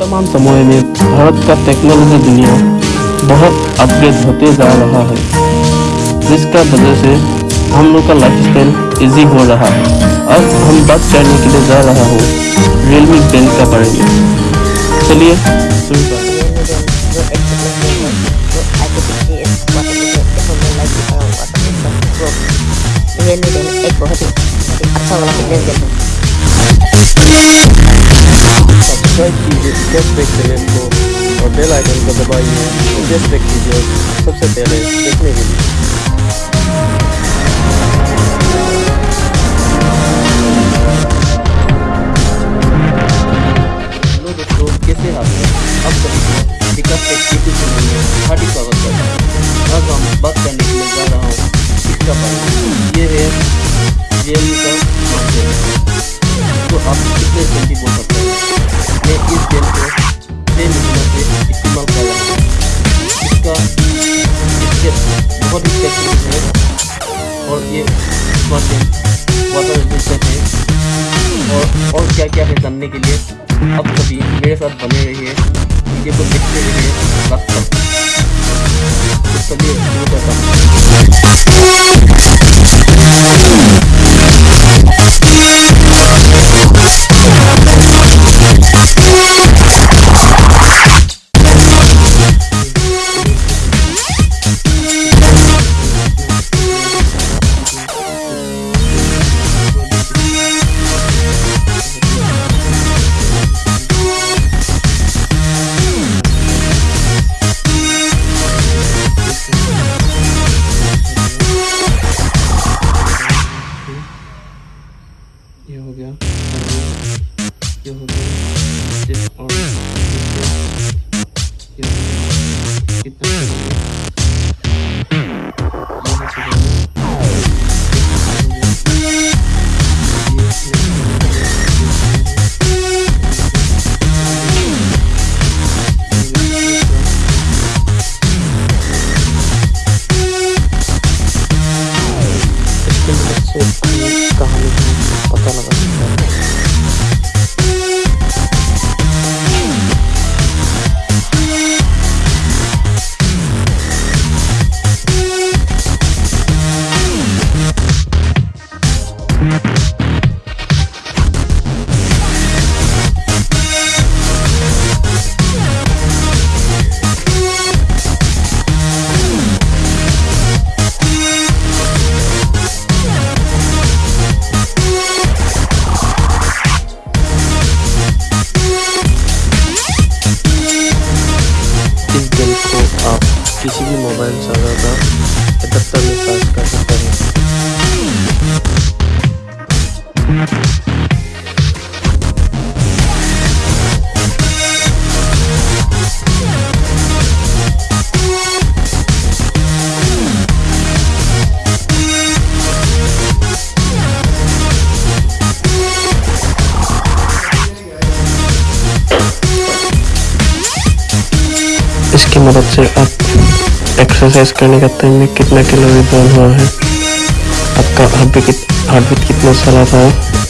वर्तमान समय में भारत का टेक्नोलॉजी दुनिया बहुत अपग्रेड होते जा रहा है। जिसका वजह से हम लोग का लाइफ स्टाइल ईजी हो रहा है। अब हम बात करने के लिए जा रहा हूँ। रियलमी ब्रांड का बारे में। चलिए एक बहुत ही अच्छा वाला सब्सक्राइब कीजिए कैशबैक चैनल को और बेल आइकन को दबाइए कैशबैक वीडियो सबसे पहले देखने के लिए कैसे है अब सभी विकास यूट्यूब चैनल में हूँ बहुत ही टेक्निक है और ये बहुत वाटर रेजिस्टेंट है और और क्या क्या है जानने के लिए? अब सभी मेरे साथ बने रहिए। वीडियो को देखते रहिए। तक ये हो गया ये हो आप किसी भी मोबाइल सर्वर का एडेप्टर में सर्च कर एक्सरसाइज करने का टाइम में कितना कैलोरी बर्न हुआ है, आपका हार्ट बीट हार्ट बीट कितना सारा था,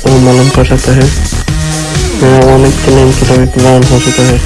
वो मालूम कर जाता है। मेरा one eighty nine calorie burn हो चुका है।